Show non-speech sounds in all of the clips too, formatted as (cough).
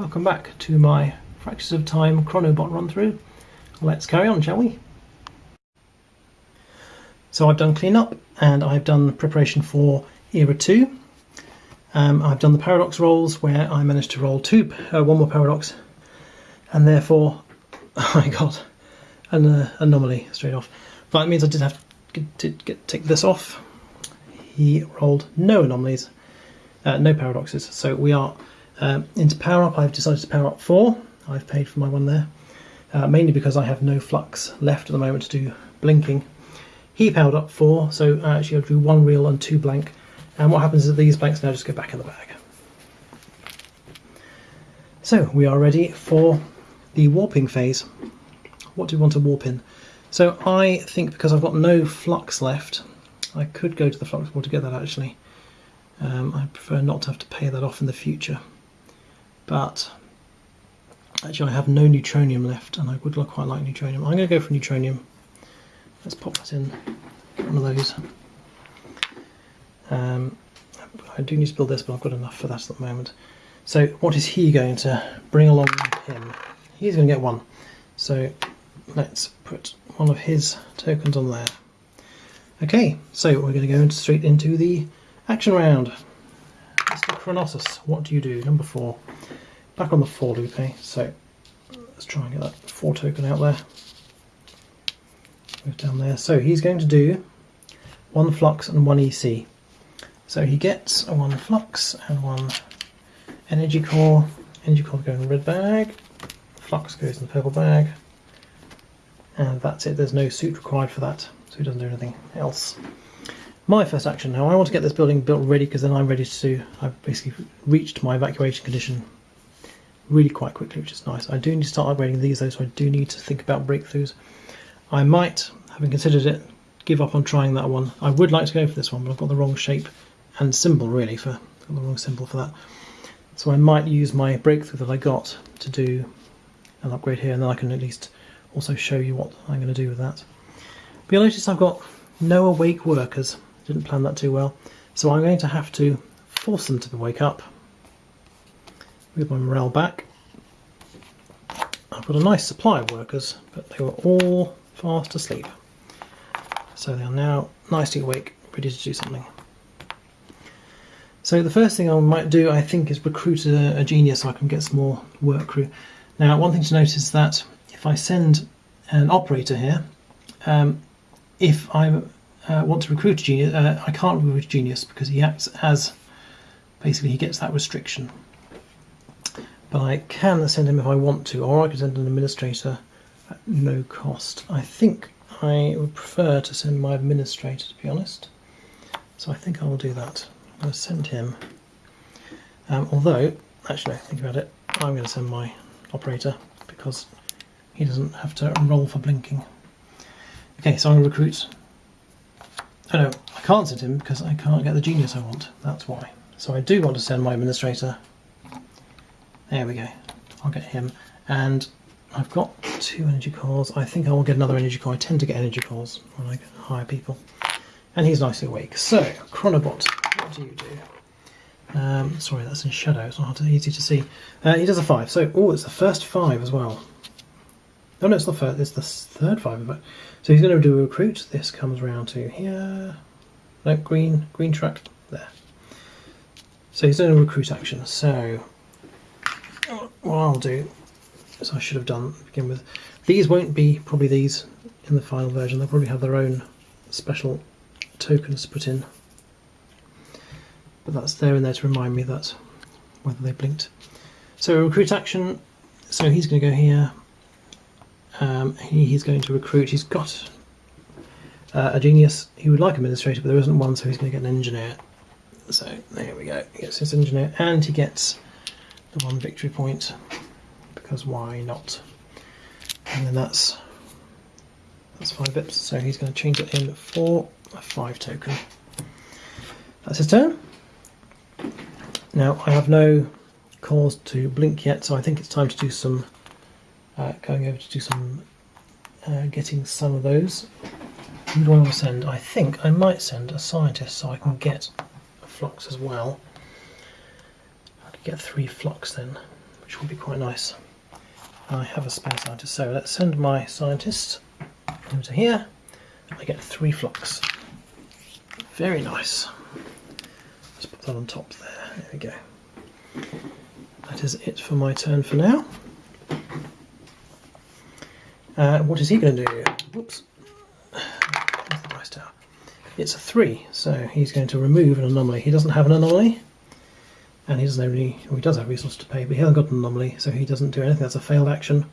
Welcome back to my Fractures of Time Chronobot run through. Let's carry on, shall we? So I've done cleanup and I've done preparation for Era 2. Um, I've done the paradox rolls where I managed to roll two, uh, one more paradox and therefore (laughs) I got an uh, anomaly straight off. But it means I did have to get, take this off. He rolled no anomalies, uh, no paradoxes. So we are um, into power up. I've decided to power up four. I've paid for my one there, uh, mainly because I have no flux left at the moment to do blinking. He powered up four, so actually I drew one real and two blank. And what happens is these blanks now just go back in the bag. So we are ready for the warping phase. What do we want to warp in? So I think because I've got no flux left, I could go to the flux board to get that actually. Um, I prefer not to have to pay that off in the future. But actually I have no neutronium left and I would quite like neutronium. I'm going to go for neutronium. Let's pop that in one of those. Um, I do need to build this but I've got enough for that at the moment. So what is he going to bring along with him? He's going to get one. So let's put one of his tokens on there. Okay, so we're going to go straight into the action round. Mr. Chronosus, what do you do? Number four. Back on the four loop, eh? So let's try and get that four token out there. Move down there. So he's going to do one flux and one EC. So he gets one flux and one energy core. Energy core goes in the red bag. Flux goes in the purple bag. And that's it. There's no suit required for that. So he doesn't do anything else. My first action now, I want to get this building built ready because then I'm ready to, I've basically reached my evacuation condition really quite quickly, which is nice. I do need to start upgrading these though, so I do need to think about breakthroughs. I might, having considered it, give up on trying that one. I would like to go for this one, but I've got the wrong shape and symbol really for the wrong symbol for that. So I might use my breakthrough that I got to do an upgrade here, and then I can at least also show you what I'm going to do with that. But you'll notice I've got no awake workers. Didn't plan that too well. So I'm going to have to force them to wake up with my morale back. I've got a nice supply of workers, but they were all fast asleep. So they are now nicely awake, ready to do something. So the first thing I might do, I think, is recruit a, a genius so I can get some more work crew. Now, one thing to notice is that if I send an operator here, um, if I uh, want to recruit a genius, uh, I can't recruit a genius because he acts as, basically he gets that restriction but I can send him if I want to, or I can send an administrator at no cost. I think I would prefer to send my administrator, to be honest. So I think I will do that. I'm going to send him. Um, although, actually, think about it, I'm going to send my operator because he doesn't have to roll for blinking. Okay, so I'm going to recruit. Oh no, I can't send him because I can't get the genius I want. That's why. So I do want to send my administrator there we go. I'll get him. And I've got two energy cores. I think I will get another energy core. I tend to get energy cores when I hire people. And he's nicely awake. So, Chronobot, what do you do? Um, sorry, that's in shadow. It's not easy to see. Uh, he does a five. So, oh, it's the first five as well. No, no, it's the first. It's the third five. But so he's going to do a recruit. This comes around to here. No, green, green track there. So he's doing a recruit action. So what I'll do as I should have done to begin with. These won't be probably these in the final version. They'll probably have their own special tokens put in. But that's there and there to remind me that whether they blinked. So recruit action. So he's going to go here. Um, he, he's going to recruit. He's got uh, a genius. He would like administrator, but there isn't one, so he's going to get an engineer. So there we go. He gets his engineer, and he gets the one victory point because why not? And then that's that's five bips, so he's going to change it in for a five token. That's his turn. Now I have no cause to blink yet, so I think it's time to do some uh, going over to do some uh, getting some of those. Who do I want to send? I think I might send a scientist so I can get a flux as well get three flux then, which would be quite nice. I have a spare scientist, so let's send my scientist over to here. I get three flux. Very nice. Let's put that on top there. There we go. That is it for my turn for now. Uh, what is he going to do? Whoops. It's a three, so he's going to remove an anomaly. He doesn't have an anomaly, and he doesn't have any. Well, he does have resources to pay, but he hasn't got an anomaly, so he doesn't do anything. That's a failed action.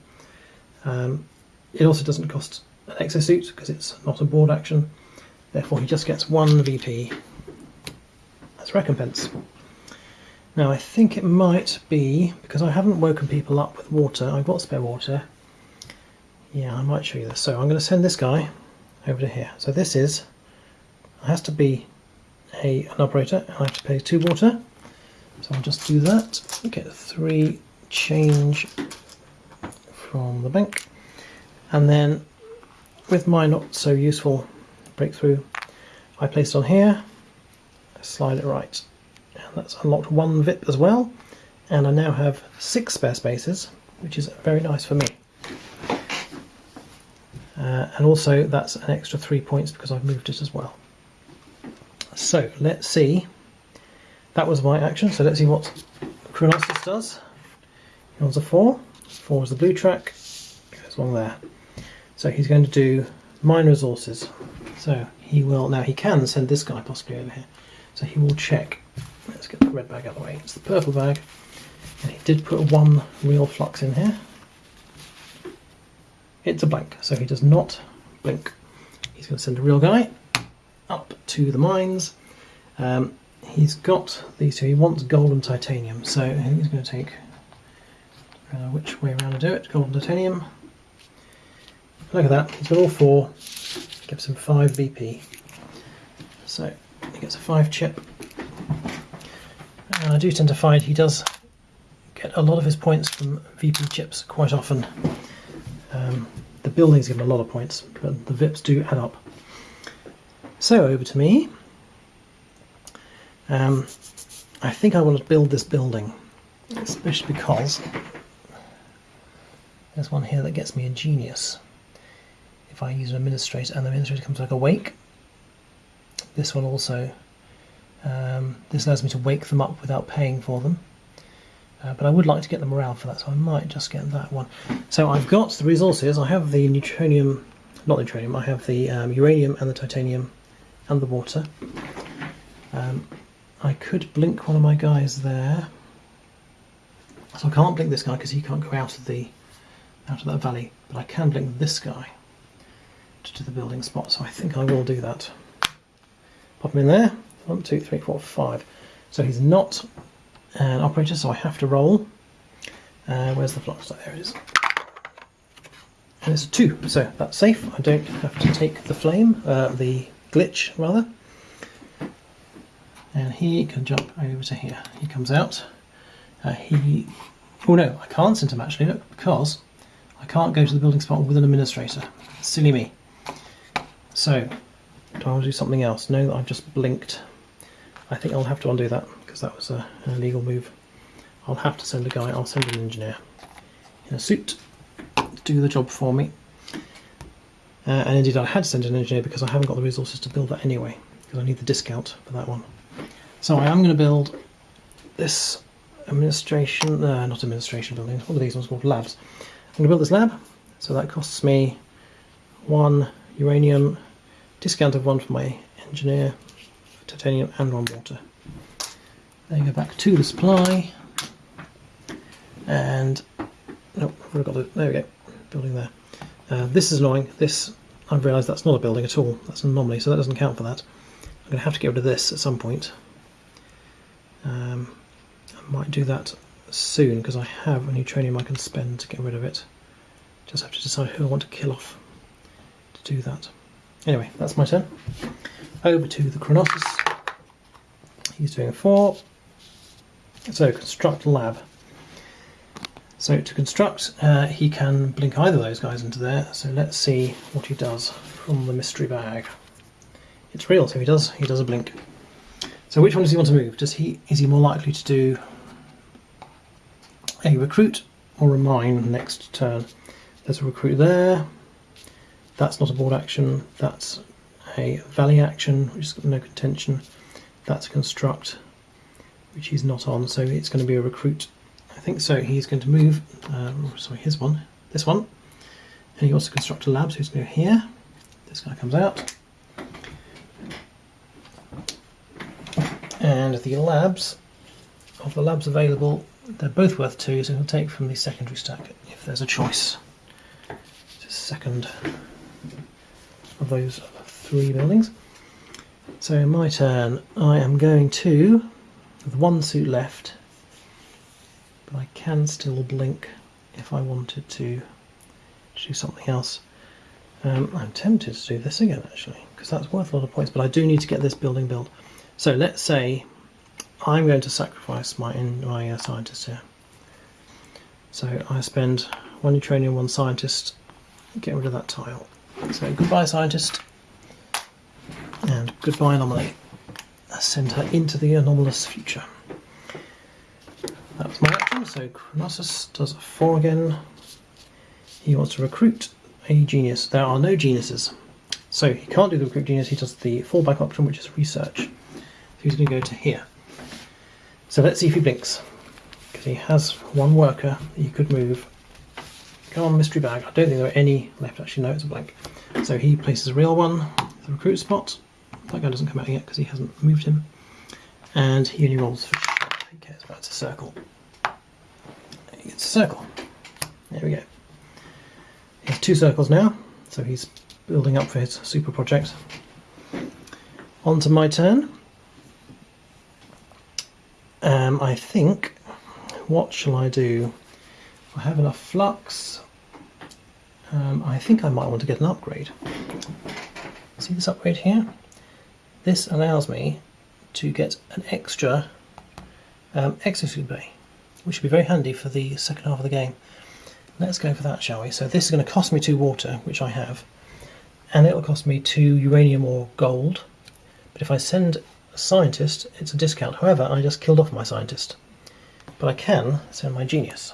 Um, it also doesn't cost an exosuit because it's not a board action. Therefore, he just gets one VP as recompense. Now, I think it might be because I haven't woken people up with water. I've got spare water. Yeah, I might show you this. So I'm going to send this guy over to here. So this is has to be a an operator, I have to pay two water. So I'll just do that. Get three change from the bank, and then with my not so useful breakthrough, I place it on here. Slide it right, and that's unlocked one VIP as well. And I now have six spare spaces, which is very nice for me. Uh, and also that's an extra three points because I've moved it as well. So let's see. That was my action, so let's see what Chronosis does. He wants a four. Four is the blue track, goes along there. So he's going to do mine resources. So he will, now he can send this guy possibly over here. So he will check. Let's get the red bag out of the way. It's the purple bag. And he did put one real flux in here. It's a blank, so he does not blink. He's going to send a real guy up to the mines. Um, he's got these two. He wants gold and titanium, so I think he's going to take uh, which way around to do it. Gold and titanium. Look at that. He's got all four. Gives him five VP. So he gets a five chip. And I do tend to find he does get a lot of his points from VP chips quite often. Um, the buildings give him a lot of points, but the VIPs do add up. So over to me. Um, I think I want to build this building, especially because there's one here that gets me a genius. If I use an administrator and the administrator comes back awake, this one also, um, this allows me to wake them up without paying for them. Uh, but I would like to get the morale for that, so I might just get that one. So I've got the resources. I have the neutronium, not neutronium. I have the um, uranium and the titanium and the water. Um, I could blink one of my guys there. So I can't blink this guy because he can't go out of the out of that valley, but I can blink this guy to the building spot. So I think I will do that. Pop him in there. One, two, three, four, five. So he's not an operator, so I have to roll. Uh, where's the flux? There it is. And it's a two, so that's safe. I don't have to take the flame, uh, the glitch rather. And he can jump over to here. He comes out. Uh, he, oh no, I can't send him actually, look, because I can't go to the building spot with an administrator. Silly me. So, do I want to do something else? No, I've just blinked. I think I'll have to undo that because that was a, an illegal move. I'll have to send a guy, I'll send an engineer in a suit to do the job for me. Uh, and indeed I had to send an engineer because I haven't got the resources to build that anyway, because I need the discount for that one. So I am going to build this administration, uh, not administration building, what are these ones called? Labs. I'm going to build this lab, so that costs me one uranium, discount of one for my engineer, titanium and one water. Then go back to the supply, and nope, I've got it. There we go, building there. Uh, this is annoying. This I've realised that's not a building at all. That's an anomaly, so that doesn't count for that. I'm going to have to get rid of this at some point. Um, I might do that soon because I have a neutronium I can spend to get rid of it. Just have to decide who I want to kill off to do that. Anyway, that's my turn. Over to the Chronosis. He's doing four. So construct lab. So to construct, uh, he can blink either of those guys into there. So let's see what he does from the mystery bag. It's real, so he does he does a blink. So which one does he want to move? Does he is he more likely to do a recruit or a mine next turn. There's a recruit there. That's not a board action. That's a valley action, which is got no contention. That's a construct, which he's not on, so it's going to be a recruit. I think so. He's going to move. Uh, sorry, his one. This one. And he wants to construct a lab, so he's going to go here. This guy comes out. And the labs, of the labs available, they're both worth two, so we'll take from the secondary stack if there's a choice. Just second of those three buildings. So in my turn, I am going to, with one suit left, but I can still blink if I wanted to do something else. Um, I'm tempted to do this again actually, because that's worth a lot of points, but I do need to get this building built. So let's say I'm going to sacrifice my, my uh, scientist here. So I spend one neutronium, one scientist, get rid of that tile. So goodbye scientist, and goodbye anomaly. Send her into the anomalous future. That was my action, so Chronosus does a 4 again. He wants to recruit a genius. There are no geniuses. So he can't do the recruit genius, he does the fallback option, which is research. He's going to go to here. So let's see if he blinks. Because he has one worker he could move. Come on, mystery bag. I don't think there are any left. Actually, no, it's a blank. So he places a real one, the recruit spot. That guy doesn't come out yet because he hasn't moved him. And he only rolls for He cares about it's a circle. It's a circle. There we go. He has two circles now, so he's building up for his super project. On to my turn. Um, I think, what shall I do? I have enough flux. Um, I think I might want to get an upgrade. See this upgrade here? This allows me to get an extra um, exosuit bay, which would be very handy for the second half of the game. Let's go for that, shall we? So this is going to cost me two water, which I have, and it'll cost me two uranium or gold. But if I send scientist, it's a discount. However, I just killed off my scientist. But I can send my genius.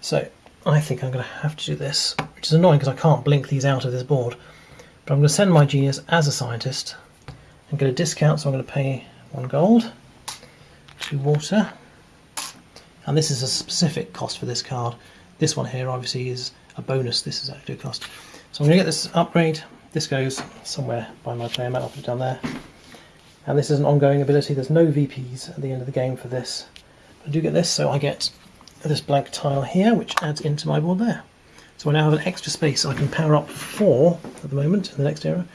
So I think I'm going to have to do this, which is annoying because I can't blink these out of this board. But I'm going to send my genius as a scientist and get a discount, so I'm going to pay one gold, two water, and this is a specific cost for this card. This one here obviously is a bonus, this is actually a cost. So I'm going to get this upgrade, this goes somewhere by my player mat, I'll put it down there. And this is an ongoing ability, there's no VPs at the end of the game for this. But I do get this, so I get this blank tile here, which adds into my board there. So I now have an extra space. I can power up four at the moment in the next era,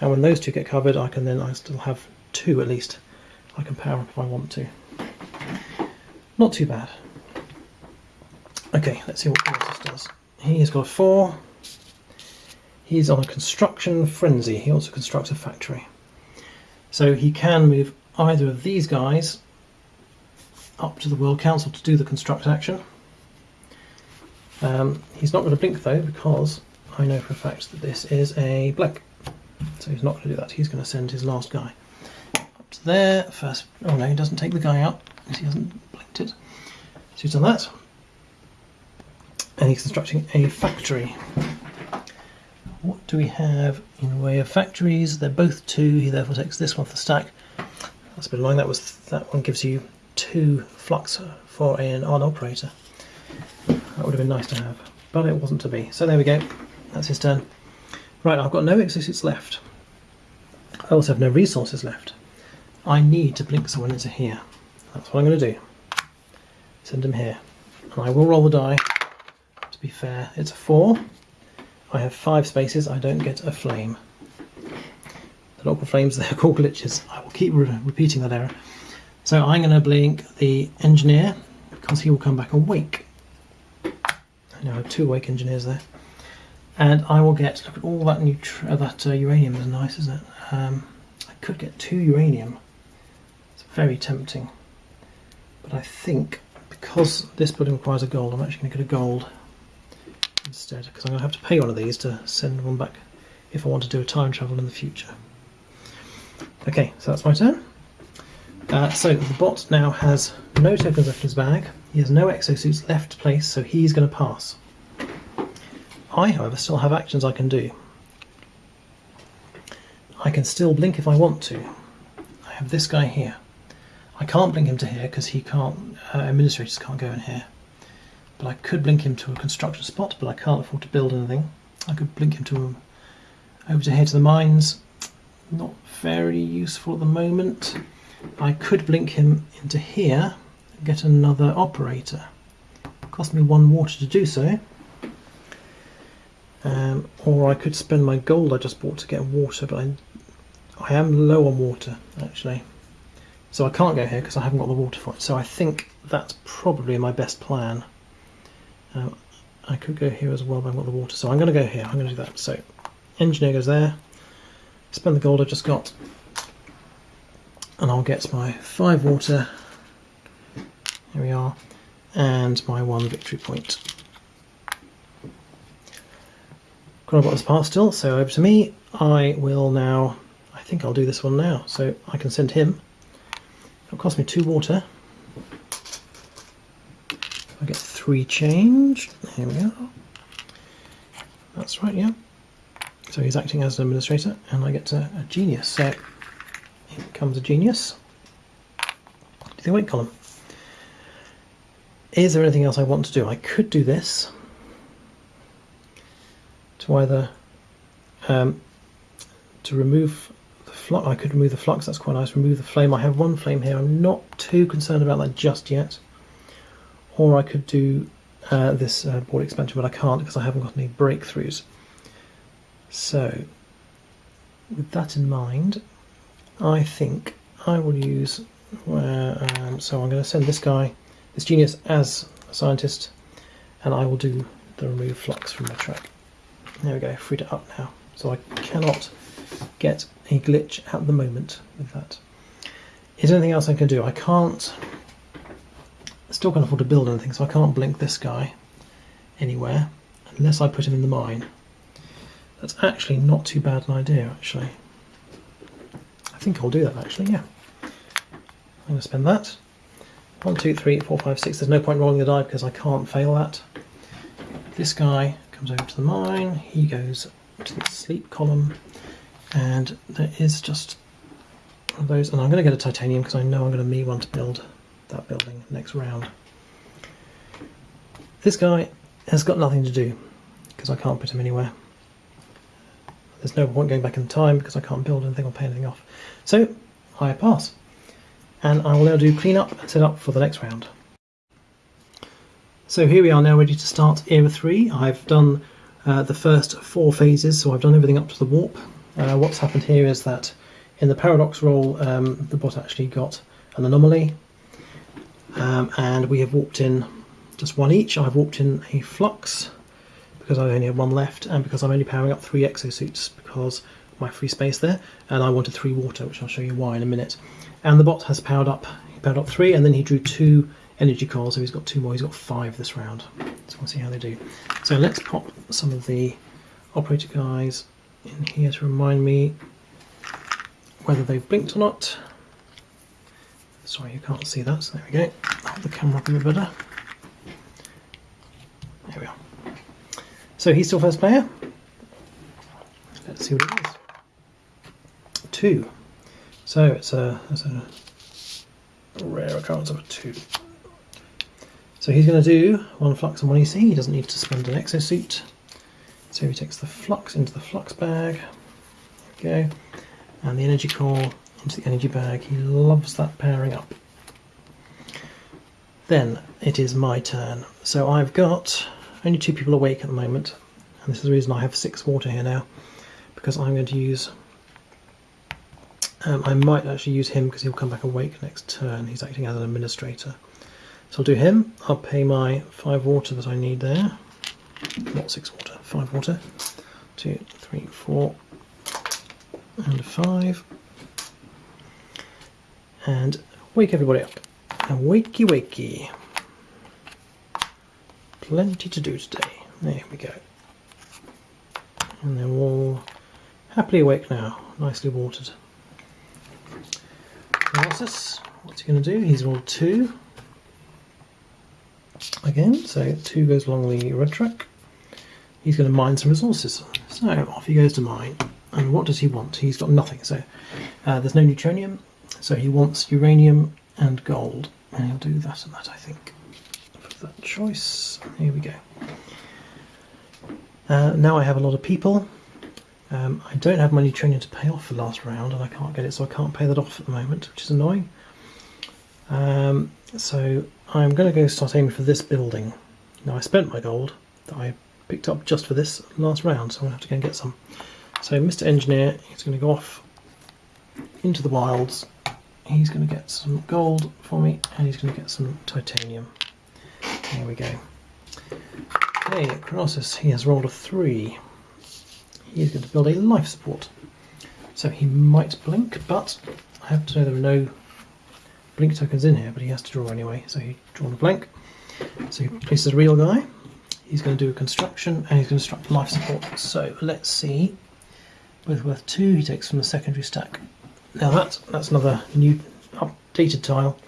and when those two get covered, I can then I still have two at least. I can power up if I want to. Not too bad. Okay, let's see what Colossus does. He's got a four. He's on a construction frenzy. He wants to construct a factory. So he can move either of these guys up to the World Council to do the construct action. Um, he's not going to blink though because I know for a fact that this is a blank. So he's not going to do that. He's going to send his last guy up to there. First, oh no, he doesn't take the guy out because he hasn't blinked it. So he's done that. And he's constructing a factory. What do we have in way of factories? They're both two. He therefore takes this one for the stack. That's a bit annoying. That was that one gives you two flux for an on operator. That would have been nice to have, but it wasn't to be. So there we go. That's his turn. Right, I've got no exosuits left. I also have no resources left. I need to blink someone into here. That's what I'm going to do. Send him here. And I will roll the die. To be fair, it's a four. I have five spaces. I don't get a flame. The local flames, (laughs) they're called glitches. I will keep re repeating that error. So I'm going to blink the engineer because he will come back awake. I now have two awake engineers there. And I will get, look at all that, uh, that uh, uranium is nice, isn't it? Um, I could get two uranium. It's very tempting. But I think because this building requires a gold, I'm actually going to get a gold instead because I'm going to have to pay one of these to send one back if I want to do a time travel in the future. Okay, so that's my turn. Uh, so the bot now has no tokens left in his bag. He has no exosuits left to place, so he's going to pass. I, however, still have actions I can do. I can still blink if I want to. I have this guy here. I can't blink him to here because he can't. Uh, administrators can't go in here. But I could blink him to a construction spot, but I can't afford to build anything. I could blink him to over to here to the mines. Not very useful at the moment. I could blink him into here and get another operator. Cost me one water to do so. Um, or I could spend my gold I just bought to get water, but I, I am low on water actually. So I can't go here because I haven't got the water for it. So I think that's probably my best plan. Um, I could go here as well, but I've got the water. So I'm going to go here. I'm going to do that. So engineer goes there. Spend the gold I just got and I'll get my five water, here we are, and my one victory point. got this part still, so over to me. I will now, I think I'll do this one now, so I can send him. It'll cost me two water. Get change. Here we go. That's right, yeah. So he's acting as an administrator, and I get a, a genius. So comes a genius to the weight column. Is there anything else I want to do? I could do this to either um, to remove the flux. I could remove the flux. That's quite nice. Remove the flame. I have one flame here. I'm not too concerned about that just yet. Or I could do uh, this uh, board expansion, but I can't because I haven't got any breakthroughs. So, with that in mind, I think I will use, um, so I'm going to send this guy, this genius as a scientist, and I will do the remove flux from the track. There we go, freed it up now. So I cannot get a glitch at the moment with that. Is there anything else I can do? I can't, still can't afford to build anything, so I can't blink this guy anywhere unless I put him in the mine. That's actually not too bad an idea, actually. I think I'll do that actually, yeah. I'm going to spend that. One, two, three, four, five, six. There's no point rolling the die because I can't fail that. This guy comes over to the mine. He goes to the sleep column. And there is just one of those. And I'm going to get a titanium because I know I'm going to need one to build that building next round. This guy has got nothing to do because I can't put him anywhere. There's no point going back in time because I can't build anything or pay anything off. So I pass. And I will now do cleanup and set up for the next round. So here we are now ready to start Era 3. I've done uh, the first four phases, so I've done everything up to the warp. Uh, what's happened here is that in the paradox roll, um, the bot actually got an anomaly, um, and we have walked in just one each. I've walked in a flux, because I only have one left and because I'm only powering up three exosuits because my free space there. And I wanted three water which I'll show you why in a minute. And the bot has powered up he powered up three and then he drew two energy cores so he's got two more. He's got five this round. So we'll see how they do. So let's pop some of the operator guys in here to remind me whether they've blinked or not sorry you can't see that so there we go hold the camera up a bit better there we are so he's still first player. Let's see what it is. Two. So it's a, it's a rare occurrence of a two. So he's going to do one flux and one EC. He doesn't need to spend an exosuit. So he takes the flux into the flux bag. There we go. And the energy core the energy bag. He loves that pairing up. Then it is my turn. So I've got only two people awake at the moment, and this is the reason I have six water here now, because I'm going to use. Um, I might actually use him because he'll come back awake next turn. He's acting as an administrator. So I'll do him. I'll pay my five water that I need there. Not six water, five water. Two, three, four, and five. And wake everybody up. And wakey wakey plenty to do today. There we go. And they're all happily awake now, nicely watered. Analysis, what's he going to do? He's rolled two. Again, so two goes along the red track. He's going to mine some resources. So off he goes to mine. And what does he want? He's got nothing. So uh, there's no neutronium. So he wants uranium and gold. And he'll do that and that, I think. For that choice. Here we go. Uh, now I have a lot of people. Um, I don't have my neutronium to pay off the last round, and I can't get it, so I can't pay that off at the moment, which is annoying. Um, so I'm going to go start aiming for this building. Now I spent my gold that I picked up just for this last round, so I'm going to have to go and get some. So Mr. Engineer is going to go off into the wilds. He's going to get some gold for me, and he's going to get some titanium. There we go. Okay, Chronosis, he has rolled a three. He's going to build a life support. So he might blink, but I have to know there are no blink tokens in here, but he has to draw anyway, so he's drawn a blank. So he places a real guy. He's going to do a construction and he's going to construct life support. So let's see. With worth two, he takes from the secondary stack. Now that that's another new updated tile.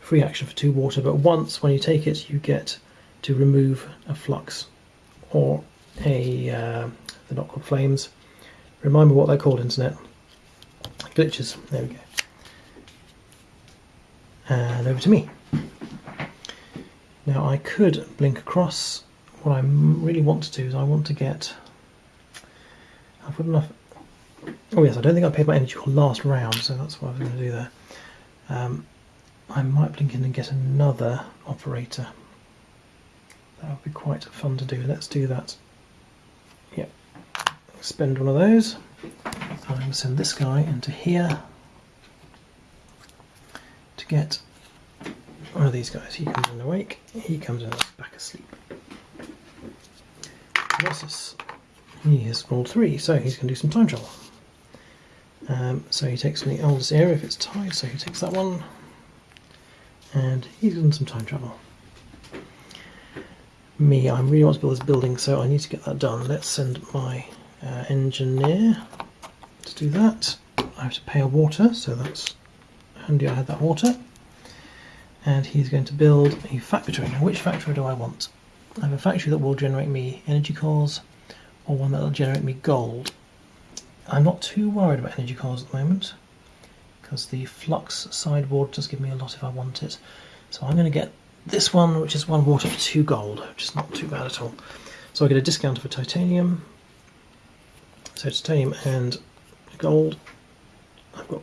Free action for two water, but once when you take it, you get to remove a flux or a uh, they're not called flames. Remind me what they're called, internet. Glitches. There we go. And over to me. Now I could blink across. What I really want to do is I want to get. I've got enough. Oh yes, I don't think I paid my energy for last round, so that's what I was going to do there. Um, I might blink in and get another operator. That would be quite fun to do. Let's do that. Yep. Spend one of those. I'm going to send this guy into here to get one of these guys. He comes in awake, he comes in back asleep. Colossus. He has rolled three, so he's going to do some time travel. Um, so he takes from the oldest area if it's tied, so he takes that one. And he's done some time travel me, I really want to build this building, so I need to get that done. Let's send my uh, engineer to do that. I have to pay a water, so that's handy I had that water. And he's going to build a factory. Now, which factory do I want? I have a factory that will generate me energy cores, or one that will generate me gold. I'm not too worried about energy cores at the moment, because the flux sideboard does give me a lot if I want it. So I'm going to get this one, which is one water for two gold, which is not too bad at all. So I get a discount for titanium. So titanium and gold. I've got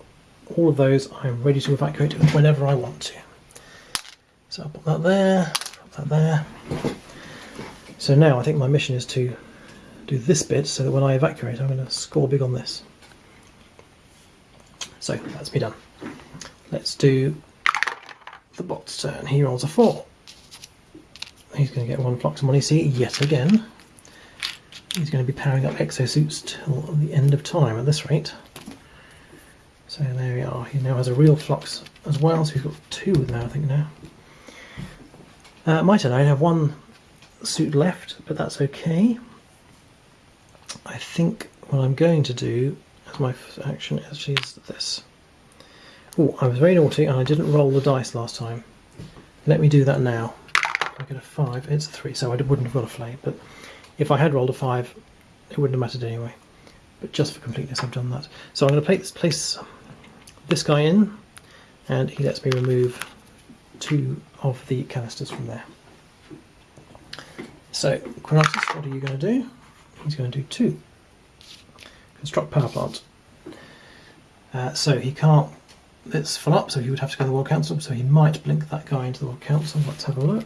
all of those. I'm ready to evacuate whenever I want to. So I'll put that there, put that there. So now I think my mission is to do this bit so that when I evacuate I'm going to score big on this. So that's me done. Let's do the bot's turn. He rolls a four. He's going to get one flux money seat yet again. He's going to be powering up exosuits till the end of time at this rate. So there we are. He now has a real flux as well, so he's got two now, I think now. Uh, my turn. I have one suit left, but that's okay. I think what I'm going to do as my action actually is this. Oh, I was very naughty and I didn't roll the dice last time. Let me do that now. I get a 5, it's a 3, so I wouldn't have got a flame, but if I had rolled a 5, it wouldn't have mattered anyway. But just for completeness, I've done that. So I'm going to place, place this guy in, and he lets me remove two of the canisters from there. So, Chronotis, what are you going to do? He's going to do two. Construct power plant. Uh, so he can't it's full up, so he would have to go to the World Council, so he might blink that guy into the World Council. Let's have a look.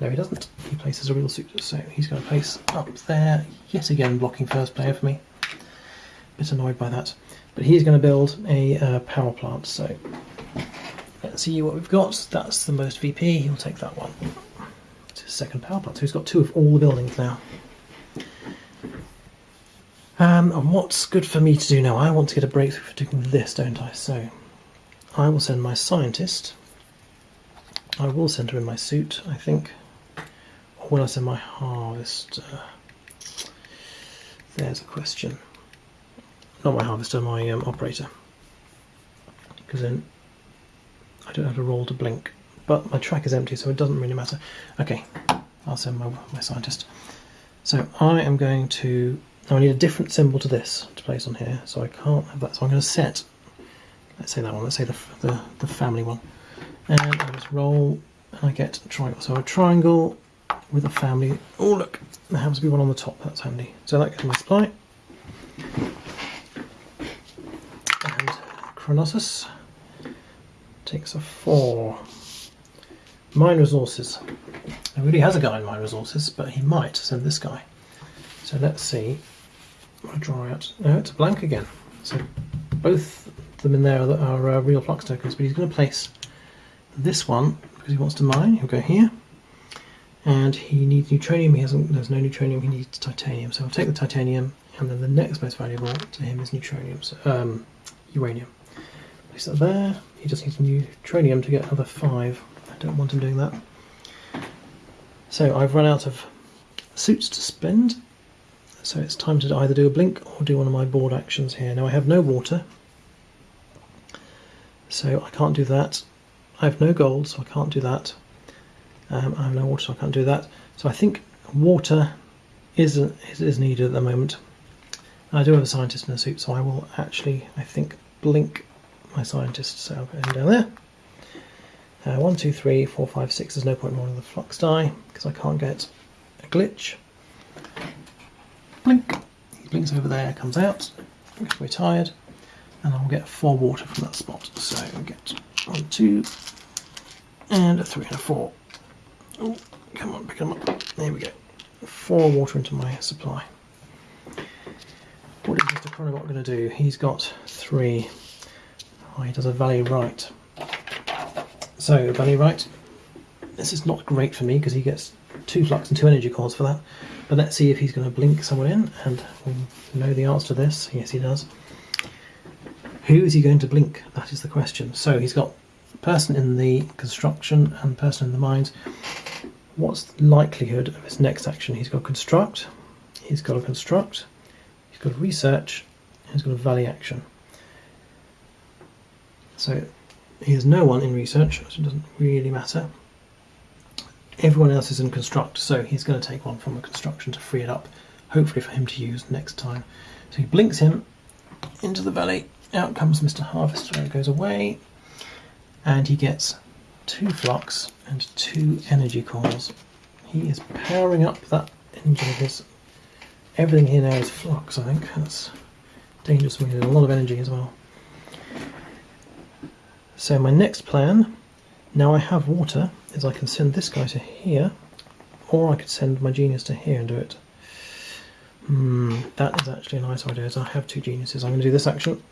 No, he doesn't. He places a real suit, so he's going to place up there, yet again blocking first player for me. Bit annoyed by that. But he's going to build a uh, power plant, so let's see what we've got. That's the most VP, he'll take that one. Second power plant, so he's got two of all the buildings now. Um, and what's good for me to do now? I want to get a breakthrough for doing this, don't I? So I will send my scientist. I will send her in my suit, I think. Or will I send my harvester? There's a question. Not my harvester, my um, operator. because then I don't have a roll to blink. But my track is empty, so it doesn't really matter. Okay, I'll send my, my scientist. So I am going to, now I need a different symbol to this to place on here, so I can't have that. So I'm going to set, let's say that one, let's say the, the, the family one. And I just roll and I get a triangle. So a triangle with a family. Oh look, there happens to be one on the top, that's handy. So that in my supply. And Chronosis takes a four. Mine resources. Really has a guy in mine resources, but he might send this guy. So let's see. I'll draw out. No, it's blank again. So both of them in there are, are uh, real flux tokens, but he's going to place this one because he wants to mine. He'll go here. And he needs neutronium. He hasn't. There's no neutronium. He needs titanium. So I'll take the titanium, and then the next most valuable to him is neutronium. So, um, uranium. Place that there. He just needs neutronium to get another five. Don't want him doing that. So I've run out of suits to spend. So it's time to either do a blink or do one of my board actions here. Now I have no water. So I can't do that. I have no gold, so I can't do that. Um, I have no water, so I can't do that. So I think water is, is, needed at the moment. I do have a scientist in a suit, so I will actually, I think, blink my scientist. So I'll him down there. Uh, one, two, three, four, five, six. There's no point rolling the flux die because I can't get a glitch. Blink. He blinks over there, comes out. We're tired, and I'll get four water from that spot. So I'll get one, two, and a three and a four. Oh, come on, pick them up. There we go. Four water into my supply. What is Mr. Chronobot going to do? He's got three. Oh, he does a valley right. So, Bunny right. This is not great for me because he gets two flux and two energy cores for that. But let's see if he's going to blink someone in, and we know the answer to this. Yes, he does. Who is he going to blink? That is the question. So he's got person in the construction and person in the mines. What's the likelihood of his next action? He's got construct, he's got a construct, he's got research, he's got a valley action. So he has no one in research, so it doesn't really matter. Everyone else is in construct, so he's going to take one from the construction to free it up, hopefully for him to use next time. So he blinks him into the valley. Out comes Mr. Harvester, goes away, and he gets two flux and two energy cores. He is powering up that engine of his. Everything here now is flux, I think. That's dangerous. We need a lot of energy as well. So my next plan, now I have water, is I can send this guy to here, or I could send my genius to here and do it. Hmm, that is actually a nice idea, as I have two geniuses. I'm going to do this action,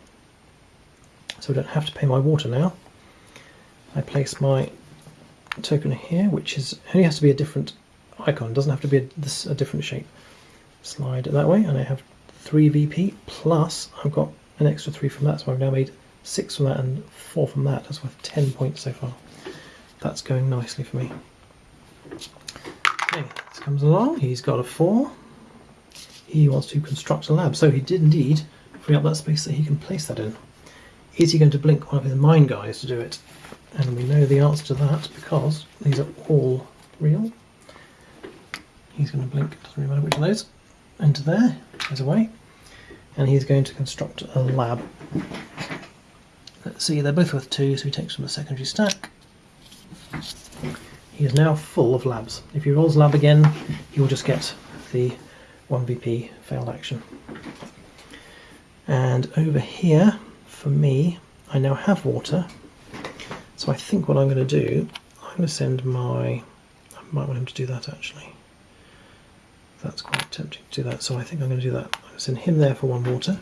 so I don't have to pay my water now. I place my token here, which is only has to be a different icon, doesn't have to be a, this, a different shape. Slide it that way, and I have 3 VP, plus I've got an extra 3 from that, so I've now made 6 from that and 4 from that. That's worth 10 points so far. That's going nicely for me. Okay, this comes along, he's got a 4. He wants to construct a lab, so he did indeed free up that space that he can place that in. Is he going to blink one of his mine guys to do it? And we know the answer to that because these are all real. He's going to blink, doesn't really matter which of those. Into there, goes away. And he's going to construct a lab. Let's see, they're both worth two, so he takes from the secondary stack. He is now full of labs. If he rolls lab again, he will just get the 1VP failed action. And over here, for me, I now have water. So I think what I'm going to do, I'm going to send my, I might want him to do that actually. That's quite tempting to do that, so I think I'm going to do that. I'm going to send him there for one water.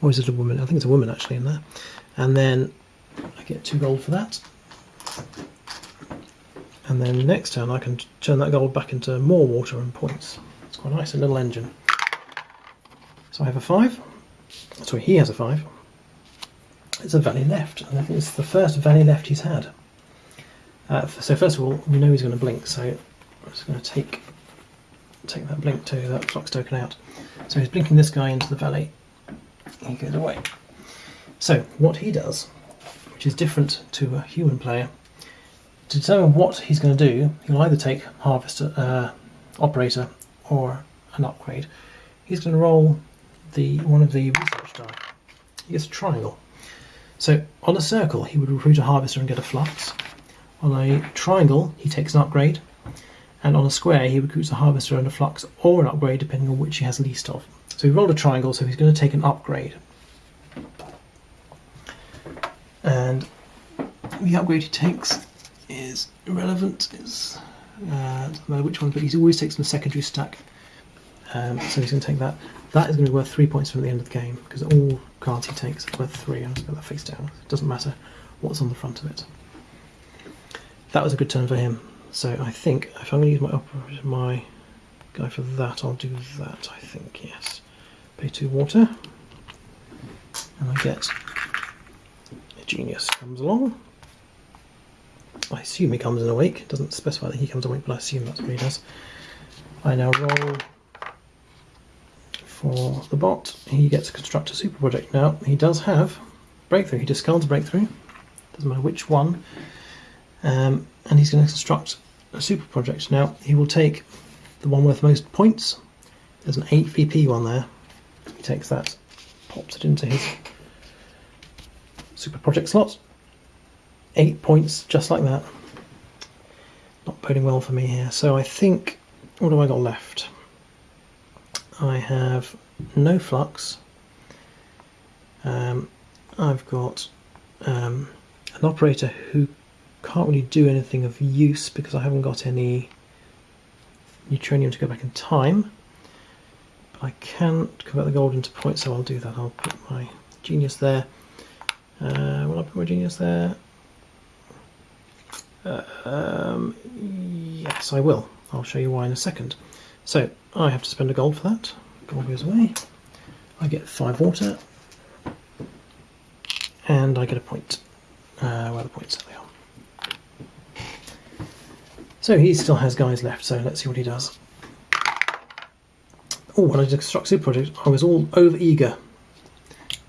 Or is it a woman? I think it's a woman actually in there. And then I get two gold for that. And then next turn I can turn that gold back into more water and points. It's quite nice, a little engine. So I have a five. Sorry, he has a five. It's a valley left, and I think it's the first valley left he's had. Uh, so first of all, we know he's going to blink, so I'm just going to take take that blink to that flux token out. So he's blinking this guy into the valley. He goes away. So what he does, which is different to a human player, to determine what he's going to do, he'll either take harvester, uh, operator, or an upgrade. He's going to roll the one of the research die. He gets a triangle. So on a circle, he would recruit a harvester and get a flux. On a triangle, he takes an upgrade. And on a square, he recruits a harvester and a flux or an upgrade, depending on which he has least of. So he rolled a triangle, so he's going to take an upgrade. And the upgrade he takes is irrelevant. It's uh, doesn't matter which one, but he always takes from the secondary stack. Um, so he's going to take that. That is going to be worth three points from the end of the game because all cards he takes are worth three. I'll just put that face down. It doesn't matter what's on the front of it. That was a good turn for him. So I think if I'm going to use my my guy for that, I'll do that. I think yes. Pay two water, and I get a genius comes along. I assume he comes in a week. It doesn't specify that he comes a week, but I assume that's what he does. I now roll for the bot. He gets a super project. Now, he does have breakthrough. He discards breakthrough. Doesn't matter which one. Um, and he's going to construct a super project. Now, he will take the one worth most points. There's an 8 VP one there. He takes that, pops it into his super project slot. Eight points, just like that. Not boding well for me here. So I think, what have I got left? I have no flux. Um, I've got um, an operator who can't really do anything of use because I haven't got any neutronium to go back in time. But I can convert the gold into points, so I'll do that. I'll put my genius there. Uh, will I put my genius there? Uh, um, yes, I will. I'll show you why in a second. So I have to spend a gold for that. Gold goes away. I get five water, and I get a point. Uh, where the points are they are. So he still has guys left. So let's see what he does. Oh, when I did construct super project, I was all over eager.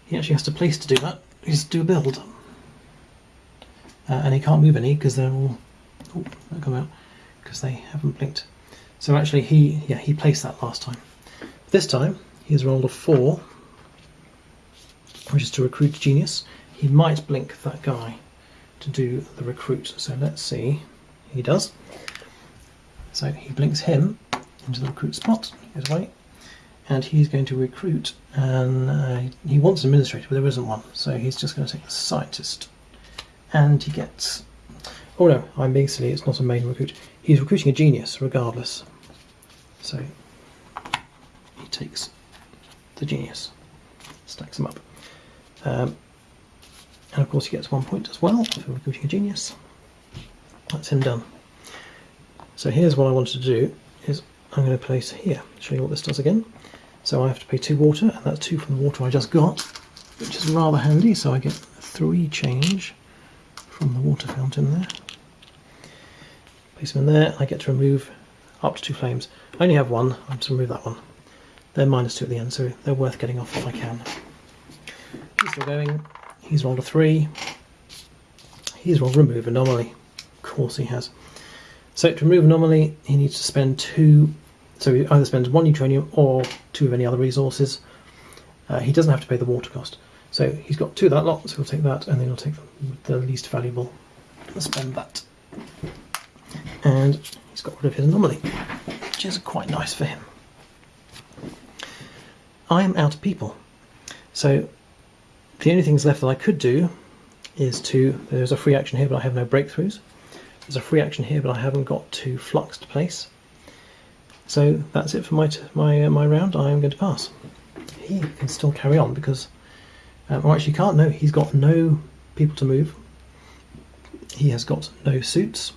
He actually has to place to do that. He has to do a build, uh, and he can't move any because they're all. Oh, they come out because they haven't blinked. So actually he, yeah, he placed that last time. This time he's rolled a four, which is to recruit genius. He might blink that guy to do the recruit. So let's see. He does. So he blinks him into the recruit spot. He goes away. And he's going to recruit, and uh, he wants an administrator, but there isn't one. So he's just going to take the scientist. And he gets. Oh no, I'm being silly, it's not a main recruit. He's recruiting a genius regardless. So he takes the genius, stacks them up. Um, and of course he gets one point as well for recruiting a genius. That's him done. So here's what I wanted to do is I'm going to place here, show you what this does again. So I have to pay two water, and that's two from the water I just got, which is rather handy, so I get three change from the water fountain there. Place them in there, I get to remove up to two flames. I only have one, I'm to remove that one. They're minus two at the end, so they're worth getting off if I can. He's still going, he's rolled a three. He's rolled remove anomaly. Of course he has. So to remove anomaly, he needs to spend two so he either spends one neutronium or two of any other resources. Uh, he doesn't have to pay the water cost. So he's got two of that lot, so he'll take that, and then he'll take the least valuable and spend that. And he's got rid of his anomaly, which is quite nice for him. I am out of people. So the only things left that I could do is to, there's a free action here, but I have no breakthroughs. There's a free action here, but I haven't got two flux to place. So that's it for my my uh, my round. I am going to pass. He can still carry on because, um, actually can't. No, he's got no people to move. He has got no suits.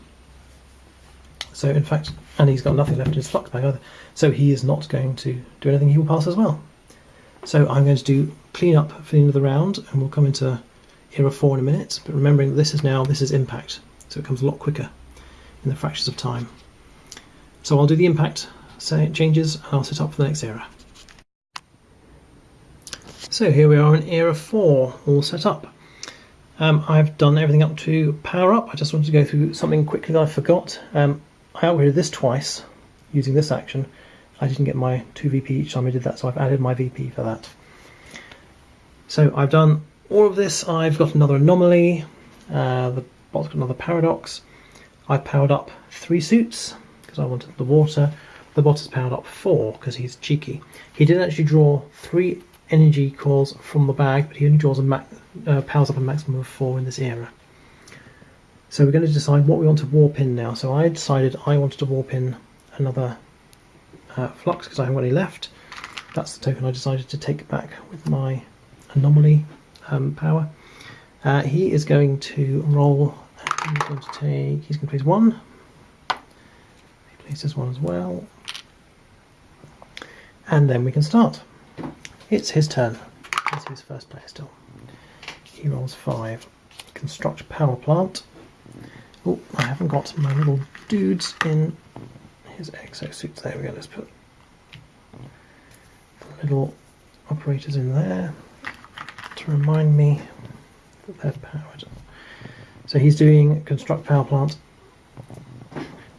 So in fact, and he's got nothing left in his flux bag either. So he is not going to do anything. He will pass as well. So I'm going to do clean up for the end of the round, and we'll come into era four in a minute. But remembering this is now this is impact, so it comes a lot quicker in the Fractures of Time. So I'll do the impact say changes and I'll set up for the next era. So here we are in era 4, all set up. Um, I've done everything up to power up. I just wanted to go through something quickly that I forgot. Um, I upgraded this twice using this action. I didn't get my 2 VP each time I did that, so I've added my VP for that. So I've done all of this. I've got another anomaly. Uh, the bot's got another paradox. I powered up three suits because I wanted the water. The bot has powered up four because he's cheeky. He did actually draw three energy cores from the bag, but he only draws a uh, powers up a maximum of four in this era. So we're going to decide what we want to warp in now. So I decided I wanted to warp in another uh, flux because I haven't got any left. That's the token I decided to take back with my anomaly um, power. Uh, he is going to roll. He's going to take. He's going to place one. He places one as well, and then we can start. It's his turn. It's his first player still. He rolls five. Construct power plant. Oh, I haven't got my little dudes in his exosuits. There we go. Let's put the little operators in there to remind me they're powered. So he's doing construct power plant.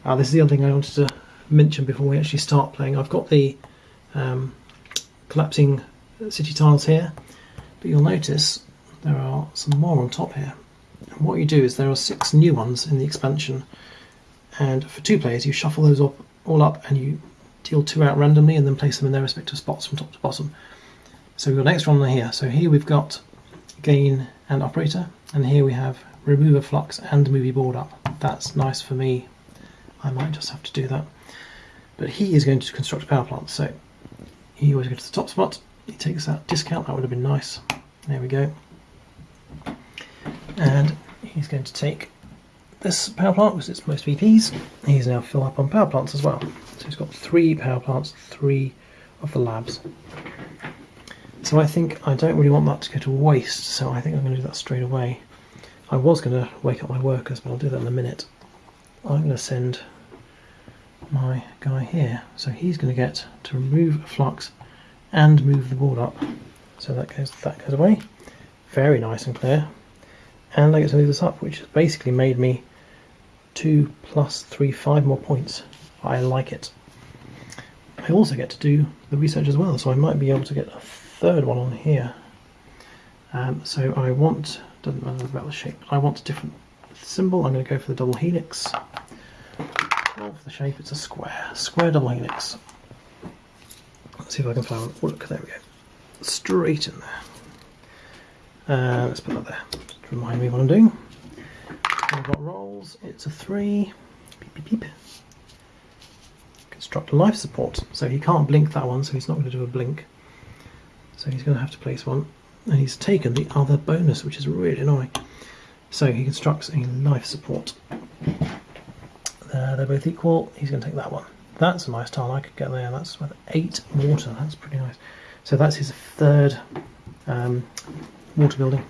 Uh, this is the other thing I wanted to mention before we actually start playing. I've got the um, collapsing city tiles here, but you'll notice there are some more on top here. And what you do is there are six new ones in the expansion, and for two players you shuffle those up, all up and you deal two out randomly and then place them in their respective spots from top to bottom. So we've got an extra one here. So here we've got gain and operator, and here we have remove a flux and movie board up. That's nice for me. I might just have to do that. But he is going to construct a power plant, so he always goes to the top spot, he takes that discount, that would have been nice. There we go. And he's going to take this power plant because it's most VPs. He's now fill up on power plants as well. So he's got three power plants, three of the labs. So I think I don't really want that to go to waste, so I think I'm going to do that straight away. I was going to wake up my workers, but I'll do that in a minute. I'm going to send my guy here. So he's going to get to remove flux and move the board up. So that goes that goes away. Very nice and clear. And I get to move this up, which basically made me two plus three, five more points. I like it. I also get to do the research as well, so I might be able to get a third one on here. Um, so I want, doesn't matter about the shape, I want a different symbol. I'm going to go for the double helix. Well, the shape, it's a square. Square double helix. Let's see if I can find one. Look, there we go. Straight in there. Uh, let's put that there. Just remind me what I'm doing. I've got rolls. It's a three. Beep, beep, beep. Construct life support. So he can't blink that one, so he's not going to do a blink. So he's going to have to place one. And he's taken the other bonus, which is really annoying. So he constructs a life support. Uh, they're both equal. He's going to take that one. That's a nice tile. I could get there. That's with eight water. That's pretty nice. So that's his third um, water building.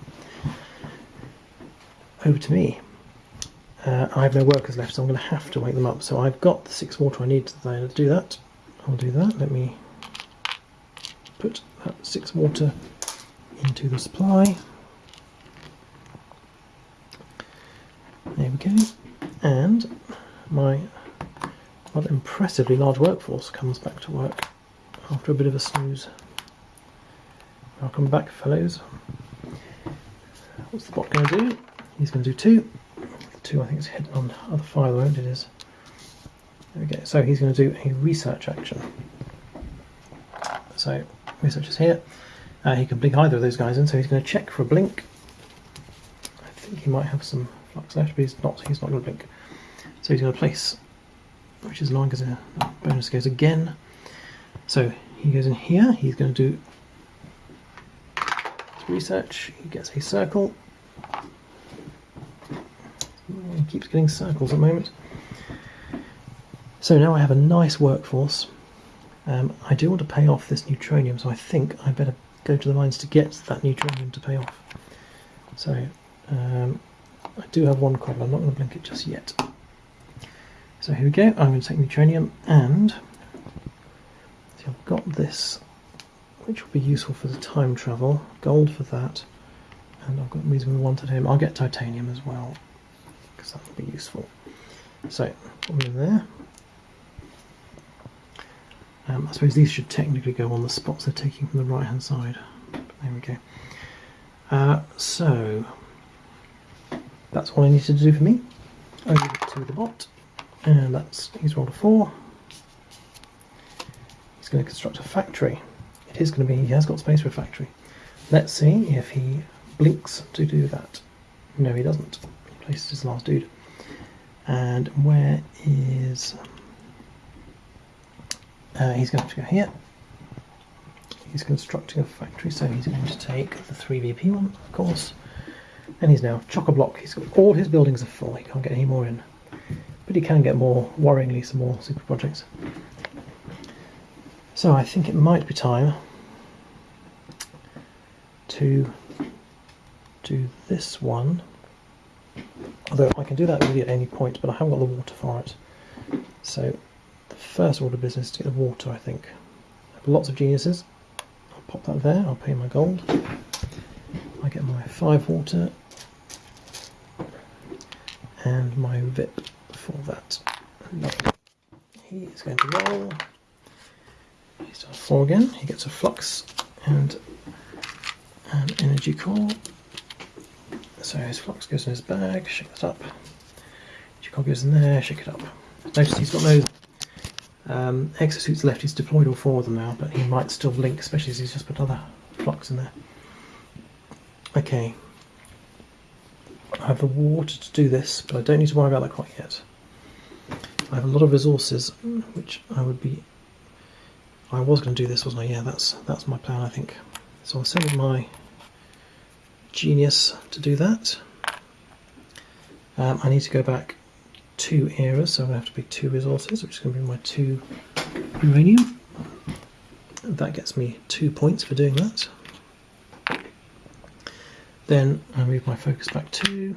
Over to me. Uh, I have no workers left, so I'm going to have to wake them up. So I've got the six water I need to do that. I'll do that. Let me put that six water into the supply. There we go. And my rather impressively large workforce comes back to work after a bit of a snooze. Welcome back, fellows. What's the bot going to do? He's going to do two. two, I think, is hidden on other file, won't it is. There we go. So he's going to do a research action. So research is here. Uh, he can blink either of those guys in, so he's going to check for a blink. I think he might have some flux left, but he's not. He's not going to blink. So he's going to place which is long as a bonus goes again. So he goes in here, he's going to do research, he gets a circle. He keeps getting circles at the moment. So now I have a nice workforce. Um, I do want to pay off this neutronium, so I think I better go to the mines to get that neutronium to pay off. So um, I do have one cobble, I'm not going to blink it just yet. So here we go, I'm going to take neutronium and see I've got this which will be useful for the time travel. Gold for that, and I've got reason we wanted him. I'll get titanium as well because that will be useful. So, put in there. Um, I suppose these should technically go on the spots they're taking from the right hand side. There we go. Uh, so, that's all I need to do for me. Over to the bot, and that's he's rolled a four. He's going to construct a factory. It is going to be, he has got space for a factory. Let's see if he blinks to do that. No, he doesn't. He places his last dude. And where is uh, he's going to have to go here. He's constructing a factory, so he's going to take the 3VP one, of course. And he's now chock-a-block. He's got all his buildings are full. He can't get any more in. But he can get more, worryingly, some more super projects. So I think it might be time to do this one. Although I can do that really at any point, but I haven't got the water for it. So first order of business to get the water, I think. I have lots of geniuses. I'll pop that there, I'll pay my gold. I get my five water and my VIP for that. He is going to roll. He's done four again. He gets a flux and an energy core. So his flux goes in his bag, shake that up. Energy core goes in there, shake it up. Notice he's got no um, exosuits left. He's deployed all four of them now, but he might still blink, especially as he's just put other flux in there. Okay. I have the water to do this, but I don't need to worry about that quite yet. I have a lot of resources, which I would be... I was going to do this, wasn't I? Yeah, that's that's my plan, I think. So I'll send my genius to do that. Um, I need to go back two eras, so I'm going to have to pick two resources, which is going to be my two uranium. That gets me two points for doing that. Then I move my focus back two.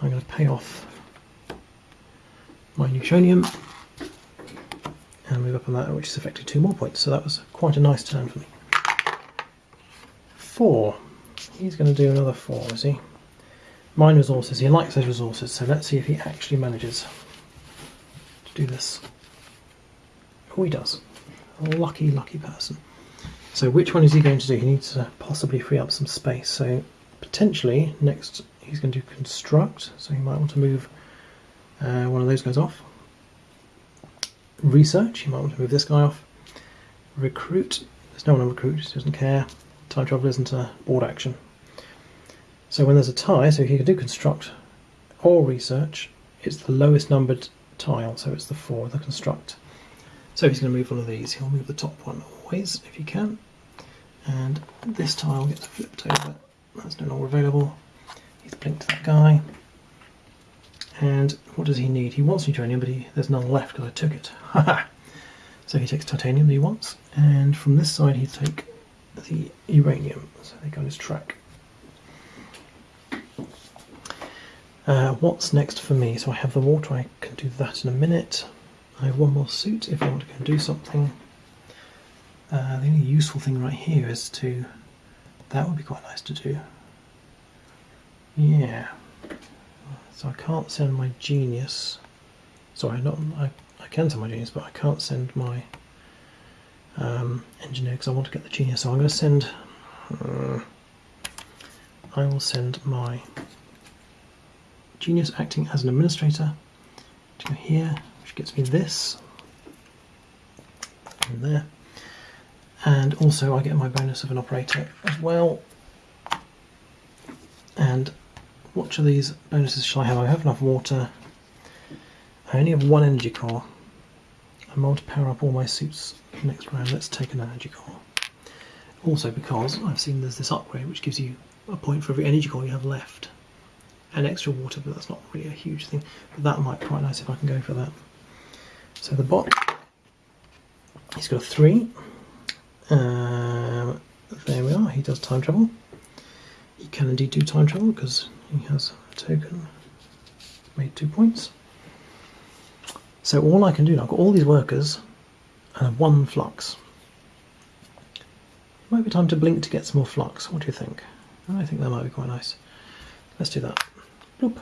I'm going to pay off my neutronium and move up on that, which is effectively two more points. So that was quite a nice turn for me. Four. He's going to do another four, is he? Mine resources. He likes those resources, so let's see if he actually manages to do this. Oh, he does. Lucky, lucky person. So which one is he going to do? He needs to possibly free up some space. So potentially next he's going to construct, so he might want to move uh, one of those guys off. Research, he might want to move this guy off. Recruit, there's no one on recruit, he doesn't care. Time travel isn't a board action. So when there's a tie, so he can do construct or research, it's the lowest numbered tile, so it's the four, the construct. So he's going to move one of these. He'll move the top one always, if he can. And this tile gets flipped over that's no longer available. He's blinked to that guy. And what does he need? He wants neutronium, but he, there's none left because I took it. (laughs) so he takes titanium that he wants, and from this side he'd take the uranium. So they go on his track. Uh, what's next for me? So I have the water, I can do that in a minute. I have one more suit if I want to go and do something. Uh, the only useful thing right here is to that would be quite nice to do. Yeah. So I can't send my genius. Sorry, not I. I can send my genius, but I can't send my um, engineer because I want to get the genius. So I'm going to send. Uh, I will send my genius acting as an administrator to go here, which gets me this. And there and also I get my bonus of an operator as well. And which of these bonuses shall I have? I have enough water. I only have one energy core. I'm going to power up all my suits next round. Let's take an energy core. Also because I've seen there's this upgrade which gives you a point for every energy core you have left. And extra water, but that's not really a huge thing. But that might be quite nice if I can go for that. So the bot, he's got a three. Um, there we are, he does time travel. He can indeed do time travel because he has a token. Made two points. So all I can do now, I've got all these workers and one flux. Might be time to blink to get some more flux. What do you think? I think that might be quite nice. Let's do that. Bloop.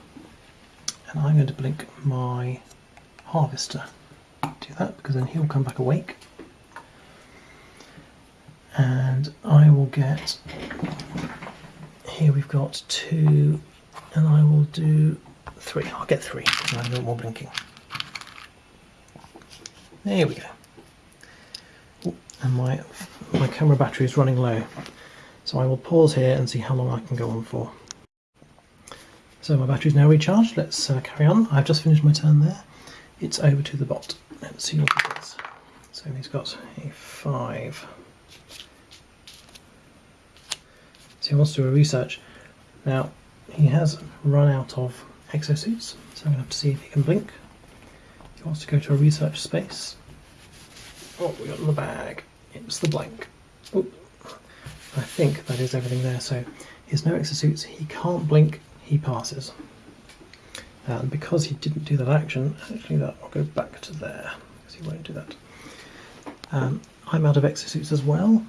And I'm going to blink my harvester. Do that because then he'll come back awake. And I will get, here we've got two, and I will do three. I'll get three because I want more blinking. There we go. And my, my camera battery is running low. So I will pause here and see how long I can go on for. So my battery is now recharged. Let's uh, carry on. I've just finished my turn there. It's over to the bot. Let's see what it is. So he's got a five. So he wants to do a research. Now he has run out of exosuits, so I'm going to have to see if he can blink. He wants to go to a research space. What we got in the bag? It's the blank. I think that is everything there. So he has no exosuits, he can't blink, he passes. And because he didn't do that action, actually that will go back to there, because he won't do that. Um, I'm out of exosuits as well,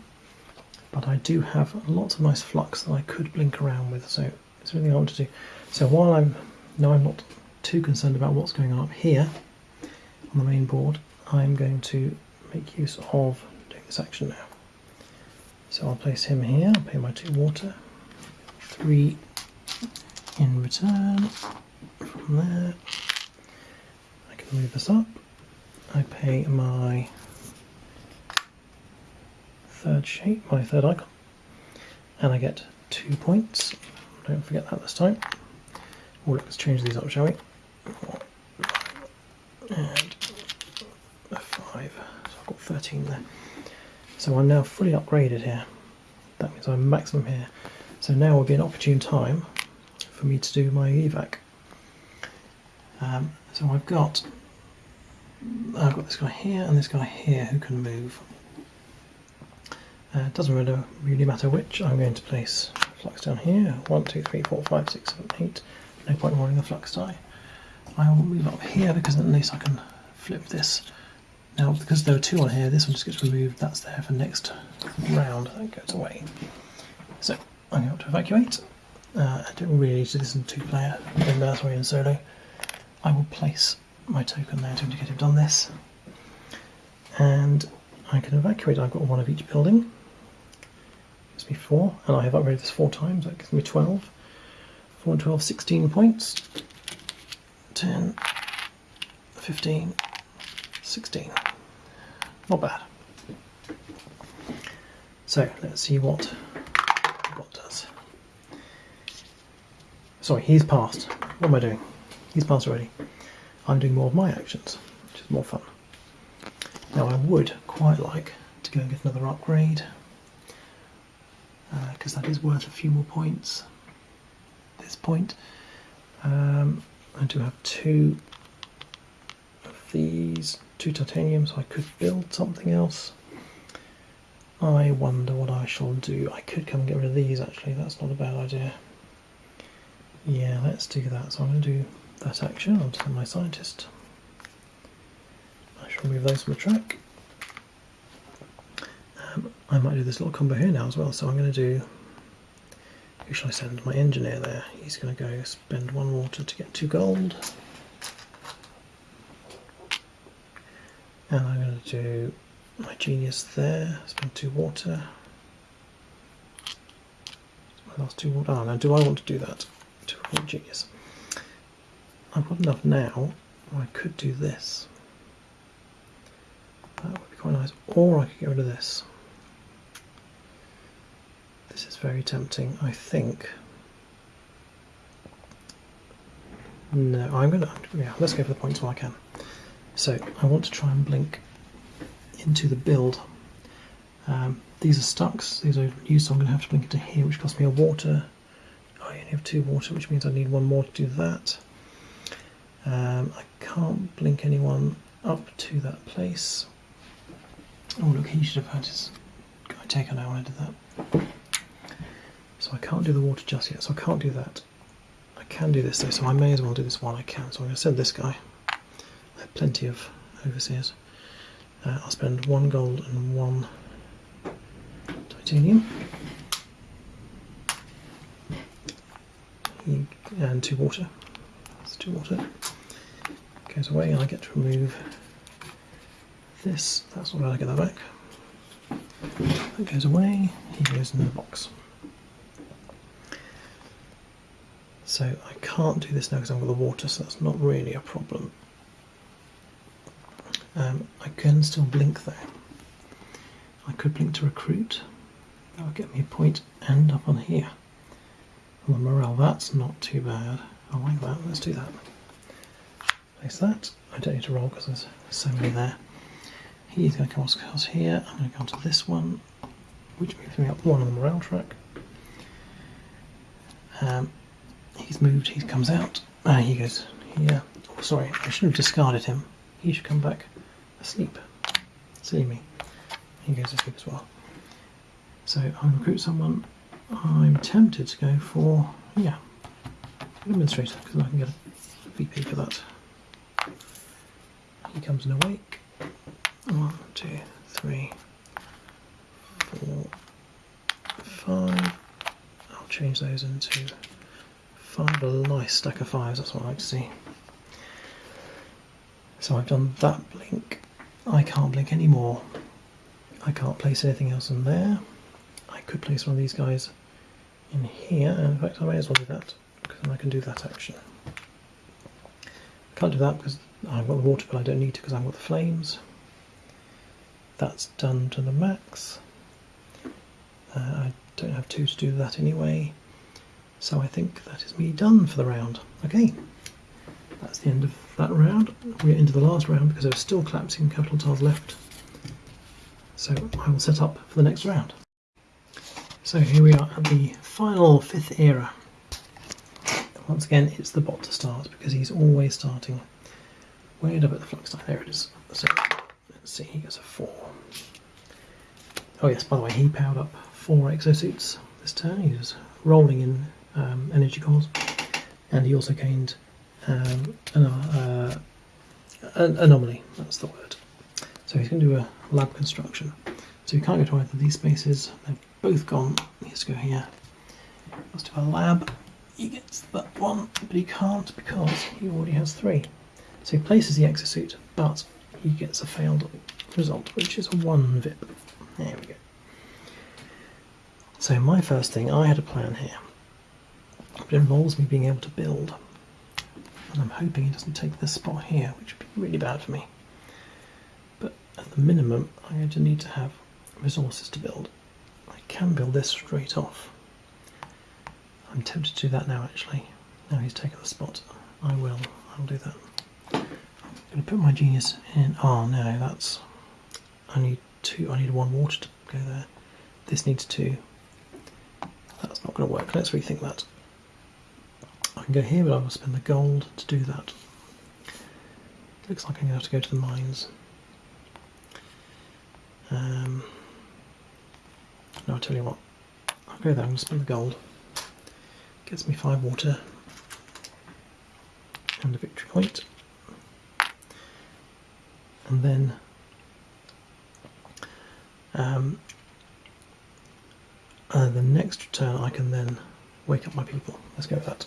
but I do have lots of nice flux that I could blink around with, so it's really I want to do. So while I'm, now I'm not too concerned about what's going on up here on the main board, I'm going to make use of doing this action now. So I'll place him here, I'll pay my two water, three in return from there. I can move this up. I pay my third shape, my third icon, and I get two points. Don't forget that this time. Oh, let's change these up, shall we? And a five. So I've got 13 there. So I'm now fully upgraded here. That means I'm maximum here. So now will be an opportune time for me to do my evac. Um, so I've got I've got this guy here and this guy here who can move. Uh, doesn't really, really matter which. I'm going to place flux down here. One, two, three, four, five, six, seven, eight. No point rolling the flux die. I will move up here because at least I can flip this. Now, because there are two on here, this one just gets removed. That's there for next round. That goes away. So I'm going to evacuate. Uh, I don't really need to listen to two-player in uh, sorry in solo. I will place my token there to indicate I've done this, and I can evacuate. I've got one of each building. Gives me four, and I have upgraded this four times. That gives me 12. 4 and 12, 16 points. 10, 15, 16. Not bad. So let's see what does. Sorry, he's passed. What am I doing? He's passed already. I'm doing more of my actions, which is more fun. Now I would quite like to go and get another upgrade because uh, that is worth a few more points. at This point, um, I do have two of these, two titanium, so I could build something else. I wonder what I shall do. I could come and get rid of these actually, that's not a bad idea. Yeah, let's do that. So I'm going to do that action. I'll send my scientist. I shall remove those from the track. Um, I might do this little combo here now as well. So I'm going to do. Who shall I send? My engineer there. He's going to go spend one water to get two gold. And I'm going to do my genius there. Spend two water. My last two water. Oh, now do I want to do that? To genius. I've got enough now, I could do this. That would be quite nice. Or I could get rid of this. This is very tempting, I think. No, I'm gonna, yeah, let's go for the points while I can. So, I want to try and blink into the build. Um, these are stucks, these are used, so I'm going to have to blink into here, which costs me a water. I only have two water, which means I need one more to do that. Um, I can't blink anyone up to that place. Oh look, he should have had his guy taken out when I did that. So I can't do the water just yet, so I can't do that. I can do this though, so I may as well do this while I can. So I'm going to send this guy. I have plenty of overseers. Uh, I'll spend one gold and one titanium. He, and two water. That's two water. Goes away and I get to remove this. That's not bad, I get that back. That goes away, he goes in the box. So I can't do this now because I've got the water, so that's not really a problem. Um, I can still blink though. I could blink to recruit. That would get me a point and up on here. On the morale, that's not too bad. I like that. Let's do that. Place that. I don't need to roll because there's so many there. He's going to come across here. I'm going to go onto this one, which moves me up one on the morale track. Um, he's moved. He comes out. Ah, he goes here. Oh, sorry, I should have discarded him. He should come back asleep. See me. He goes to sleep as well. So I'm going to recruit someone. I'm tempted to go for yeah, administrator because I can get a VP for that. He comes in awake. One, two, three, four, five. I'll change those into five. A nice stack of fives. That's what I like to see. So I've done that blink. I can't blink anymore. I can't place anything else in there. I could place one of these guys in here, in fact I may as well do that, because then I can do that action. Can't do that because I've got the water, but I don't need to because I've got the flames. That's done to the max. Uh, I don't have two to do that anyway, so I think that is me done for the round. Okay, that's the end of that round. We're into the last round because there's still collapsing capital tiles left. So I will set up for the next round. So here we are at the final fifth era. Once again, it's the bot to start because he's always starting way up at the flux die. There it is. So let's see, he gets a four. Oh yes, by the way, he powered up four exosuits this turn. He was rolling in um, energy cores, and he also gained um, an, uh, an anomaly. That's the word. So he's going to do a lab construction. So he can't go to either of these spaces. They've both gone. To go here. Let's do a lab. He gets that one, but he can't because he already has three. So he places the exosuit, but he gets a failed result, which is a one VIP. There we go. So my first thing, I had a plan here, but it involves me being able to build. And I'm hoping he doesn't take this spot here, which would be really bad for me. But at the minimum, I'm going to need to have resources to build. Can build this straight off. I'm tempted to do that now actually. Now he's taken the spot. I will. I'll do that. I'm going to put my genius in. Oh no, that's. I need two. I need one water to go there. This needs two. That's not going to work. Let's rethink that. I can go here, but I will spend the gold to do that. Looks like I'm going to have to go to the mines. Um, no, I'll tell you what. I'll go there, I'm going to spend the gold. Gets me five water and a victory point. And then um, uh, the next turn I can then wake up my people. Let's go with that.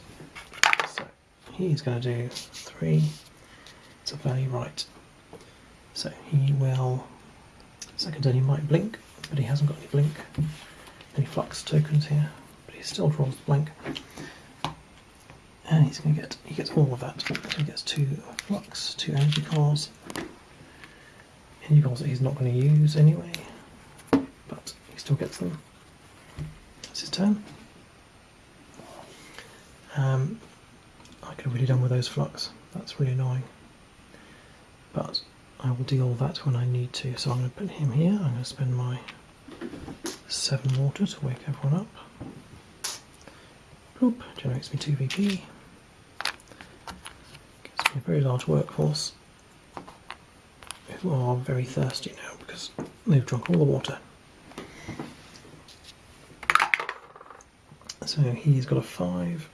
So he's going to do three. It's a value right. So he will Second turn he might blink, but he hasn't got any blink, any flux tokens here, but he still draws blank. And he's going to get, he gets all of that. So he gets two flux, two energy cores, energy cores that he's not going to use anyway, but he still gets them. That's his turn. Um, I could have really done with those flux, that's really annoying. But I will deal that when I need to. So I'm going to put him here. I'm going to spend my seven water to wake everyone up. Boop, generates me two VP. Gives me a very large workforce who are very thirsty now because they've drunk all the water. So he's got a five.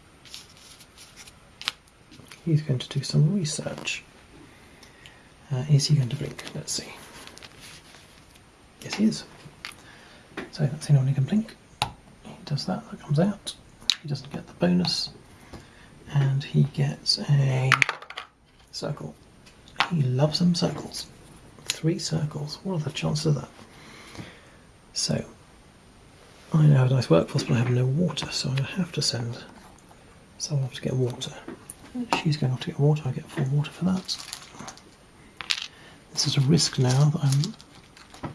He's going to do some research. Uh, is he going to blink? Let's see. Yes, he is. So that's the only can blink. He does that, that comes out. He doesn't get the bonus. And he gets a circle. He loves them circles. Three circles. What are the chances of that? So, I now have a nice workforce, but I have no water, so I'm going to have to send someone off to get water. She's going off to get water, I get full water for that. This is a risk now that I'm.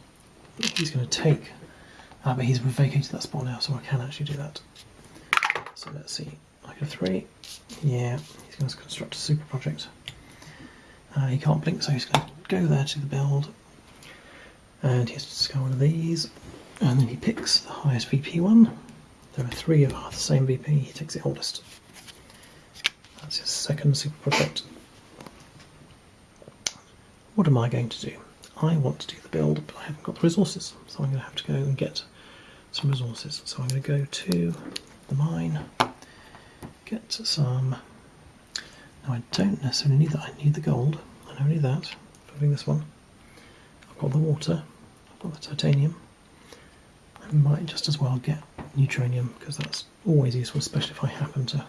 He's going to take. Ah, but he's vacated that spot now, so I can actually do that. So let's see. I go three. Yeah, he's going to construct a super project. Uh, he can't blink, so he's going to go there to the build. And he has to discard one of these. And then he picks the highest VP one. There are three of the same VP, he takes the oldest. That's his second super project. What am I going to do? I want to do the build, but I haven't got the resources, so I'm going to have to go and get some resources. So I'm going to go to the mine, get some. Now I don't necessarily need that. I need the gold. I I need that doing this one. I've got the water. I've got the titanium. I might just as well get neutronium because that's always useful, especially if I happen to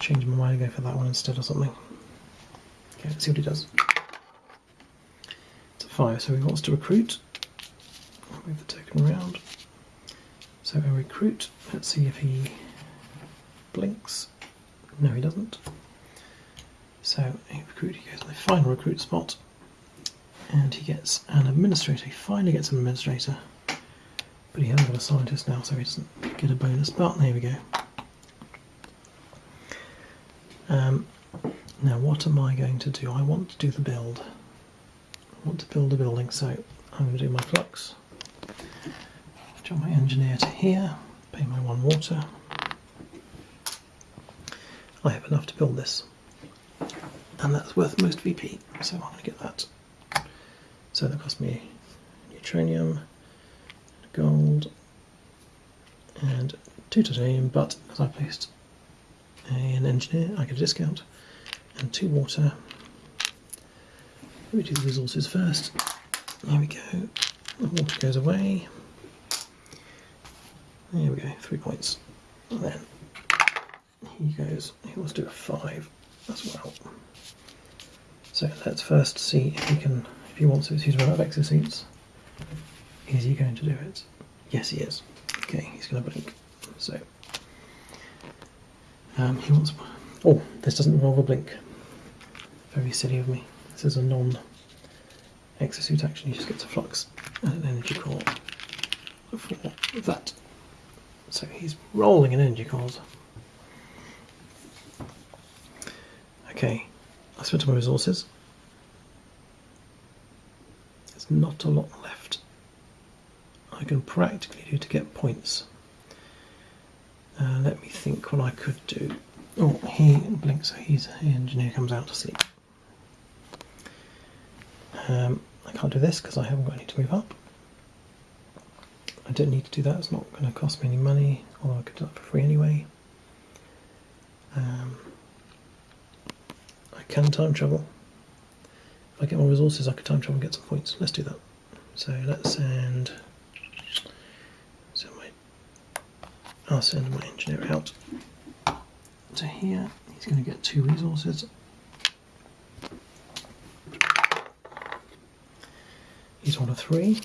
change my mind and go for that one instead or something. Okay, let's see what he does. It's a five, so he wants to recruit. Move the token around. So a recruit. Let's see if he blinks. No, he doesn't. So a recruit, he goes to the final recruit spot, and he gets an administrator. He finally gets an administrator, but he hasn't got a scientist now, so he doesn't get a bonus. But there we go. Um, now, what am I going to do? I want to do the build. I want to build a building, so I'm going to do my flux. Jump my engineer to here, pay my one water. I have enough to build this, and that's worth most VP, so I'm going to get that. So that cost me neutronium, gold, and two titanium, but as I placed an engineer, I get a discount, and two water. Let me do the resources first. There we go. The water goes away. There we go, three points. And then he goes, he wants to do a five as well. So let's first see if he can, if he wants to, he's run out of exosuits. Is he going to do it? Yes, he is. Okay, he's going to blink. So um, he wants. Oh, this doesn't involve a blink. Very silly of me. This is a non exosuit action. He just gets a flux and an energy core for that. So he's rolling in energy cores. Okay, I spent all my resources. There's not a lot left. I can practically do to get points. Uh, let me think what I could do. Oh, he blinks, so he's, the engineer comes out to sleep. Um, I can't do this because I haven't got any to move up. I don't need to do that, it's not going to cost me any money, although I could do that for free anyway. Um, I can time travel. If I get more resources, I could time travel and get some points. Let's do that. So let's send. So my, I'll send my engineer out to here. He's going to get two resources. He's one of three.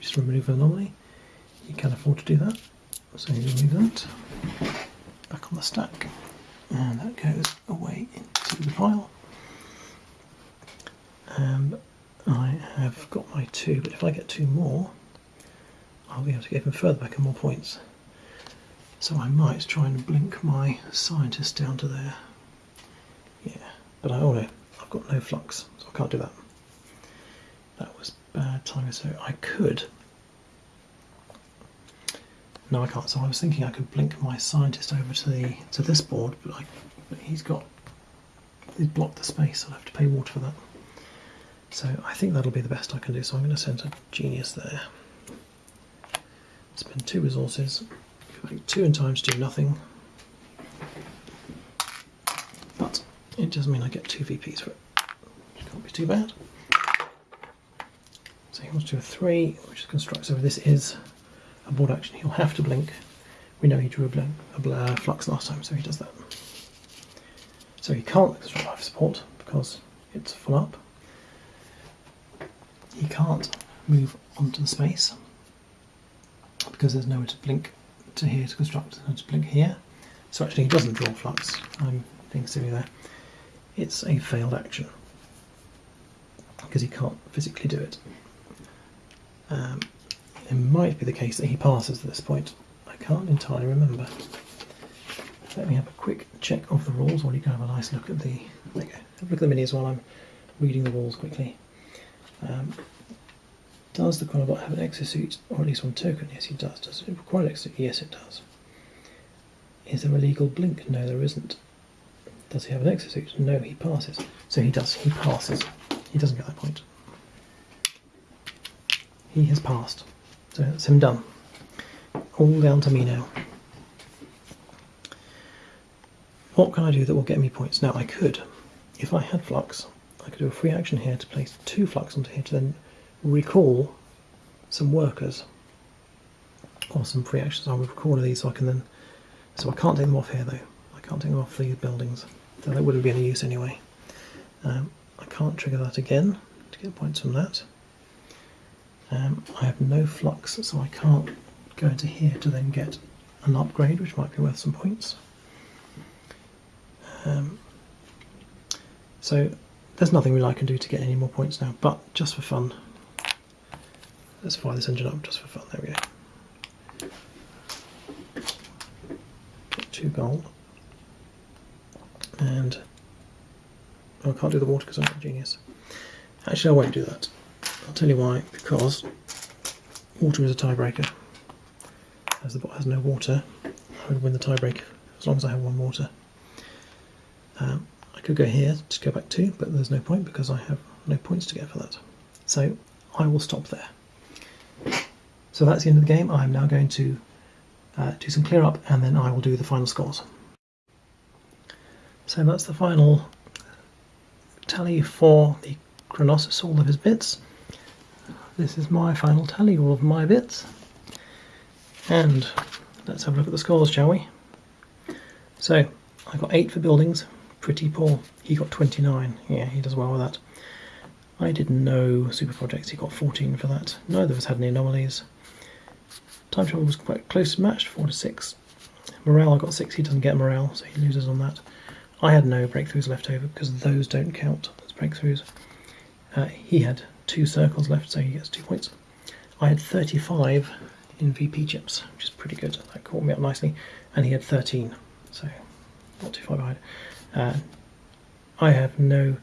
Just remove an anomaly. He can afford to do that. So you remove that. Back on the stack. And that goes away into the pile. And I have got my two, but if I get two more, I'll be able to get even further back and more points. So I might try and blink my scientist down to there. Yeah, but I, oh no, I've got no flux, so I can't do that. That was bad timing, so I could. No, I can't. So I was thinking I could blink my scientist over to the to this board, but, but he's got he's blocked the space. I'll have to pay water for that. So I think that'll be the best I can do. So I'm going to send a genius there. Spend two resources. Two in time to do nothing. But it does mean I get two VPs for it. Which can't be too bad. So he wants to do a three, which constructs over this is a board action, he'll have to blink. We know he drew a, blink, a bl- uh, flux last time, so he does that. So he can't construct life support because it's full up. He can't move onto the space because there's nowhere to blink to here to construct and to blink here. So actually he doesn't draw flux. I'm being silly there. It's a failed action because he can't physically do it. Um, it might be the case that he passes at this point. I can't entirely remember. Let me have a quick check of the rules while you can have a nice look at the. There you go. Have a look at the minis while I'm reading the rules quickly. Um, does the Chronobot have an exosuit or at least one token? Yes, he does. Does it require an exosuit? Yes, it does. Is there a legal blink? No, there isn't. Does he have an exosuit? No, he passes. So he does. He passes. He doesn't get that point. He has passed. So that's him done. All down to me now. What can I do that will get me points? Now I could, if I had flux, I could do a free action here to place two flux onto here to then recall some workers or some free actions. I'll recall these so I can then. So I can't take them off here though. I can't take them off these buildings. So that wouldn't be any use anyway. Um, I can't trigger that again to get points from that. Um, I have no flux, so I can't go into here to then get an upgrade, which might be worth some points. Um, so there's nothing really I can do to get any more points now, but just for fun, let's fire this engine up just for fun. There we go. Two gold. And I can't do the water because I'm not a genius. Actually, I won't do that. I'll tell you why. Because water is a tiebreaker. As the bot has no water, I would win the tiebreaker as long as I have one water. Um, I could go here to go back two, but there's no point because I have no points to get for that. So I will stop there. So that's the end of the game. I'm now going to uh, do some clear up and then I will do the final scores. So that's the final tally for the Chronossus, all of his bits. This is my final tally, all of my bits. And let's have a look at the scores, shall we? So I got 8 for buildings, pretty poor. He got 29, yeah, he does well with that. I did no super projects, he got 14 for that. Neither of us had any anomalies. Time travel was quite close matched, 4 to 6. Morale, I got 6, he doesn't get morale, so he loses on that. I had no breakthroughs left over because those don't count as breakthroughs. Uh, he had two circles left, so he gets two points. I had 35 in VP chips, which is pretty good. That caught me up nicely. And he had 13, so not too far behind. Uh, I have no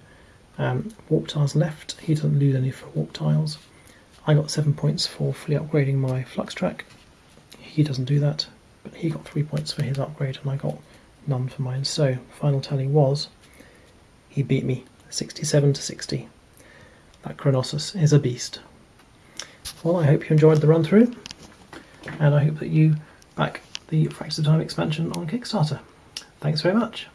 um, warp tiles left. He doesn't lose any for warp tiles. I got seven points for fully upgrading my flux track. He doesn't do that, but he got three points for his upgrade, and I got none for mine. So final tally was he beat me 67 to 60. That Chronossus is a beast. Well, I hope you enjoyed the run through, and I hope that you back the Fractured Time expansion on Kickstarter. Thanks very much.